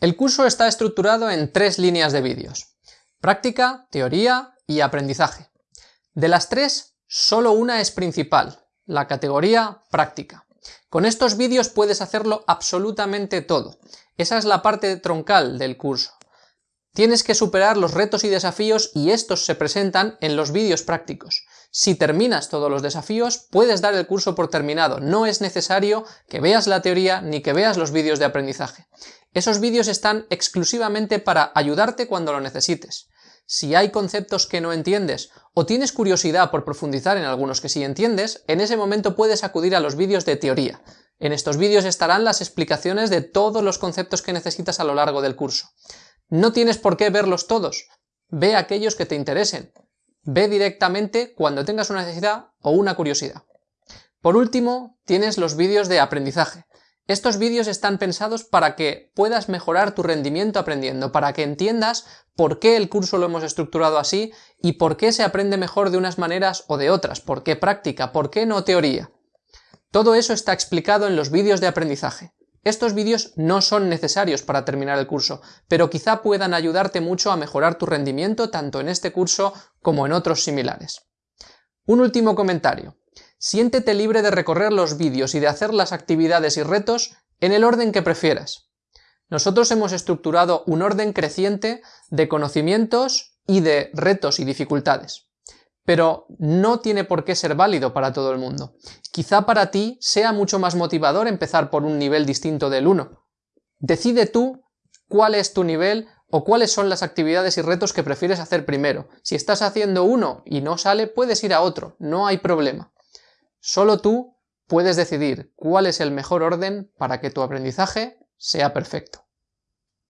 El curso está estructurado en tres líneas de vídeos. Práctica, teoría y aprendizaje. De las tres, solo una es principal, la categoría práctica. Con estos vídeos puedes hacerlo absolutamente todo. Esa es la parte troncal del curso. Tienes que superar los retos y desafíos y estos se presentan en los vídeos prácticos. Si terminas todos los desafíos, puedes dar el curso por terminado. No es necesario que veas la teoría ni que veas los vídeos de aprendizaje. Esos vídeos están exclusivamente para ayudarte cuando lo necesites. Si hay conceptos que no entiendes o tienes curiosidad por profundizar en algunos que sí entiendes, en ese momento puedes acudir a los vídeos de teoría. En estos vídeos estarán las explicaciones de todos los conceptos que necesitas a lo largo del curso. No tienes por qué verlos todos, ve aquellos que te interesen. Ve directamente cuando tengas una necesidad o una curiosidad. Por último, tienes los vídeos de aprendizaje. Estos vídeos están pensados para que puedas mejorar tu rendimiento aprendiendo, para que entiendas por qué el curso lo hemos estructurado así y por qué se aprende mejor de unas maneras o de otras, por qué práctica, por qué no teoría. Todo eso está explicado en los vídeos de aprendizaje. Estos vídeos no son necesarios para terminar el curso, pero quizá puedan ayudarte mucho a mejorar tu rendimiento tanto en este curso como en otros similares. Un último comentario. Siéntete libre de recorrer los vídeos y de hacer las actividades y retos en el orden que prefieras. Nosotros hemos estructurado un orden creciente de conocimientos y de retos y dificultades pero no tiene por qué ser válido para todo el mundo. Quizá para ti sea mucho más motivador empezar por un nivel distinto del 1. Decide tú cuál es tu nivel o cuáles son las actividades y retos que prefieres hacer primero. Si estás haciendo uno y no sale, puedes ir a otro, no hay problema. Solo tú puedes decidir cuál es el mejor orden para que tu aprendizaje sea perfecto.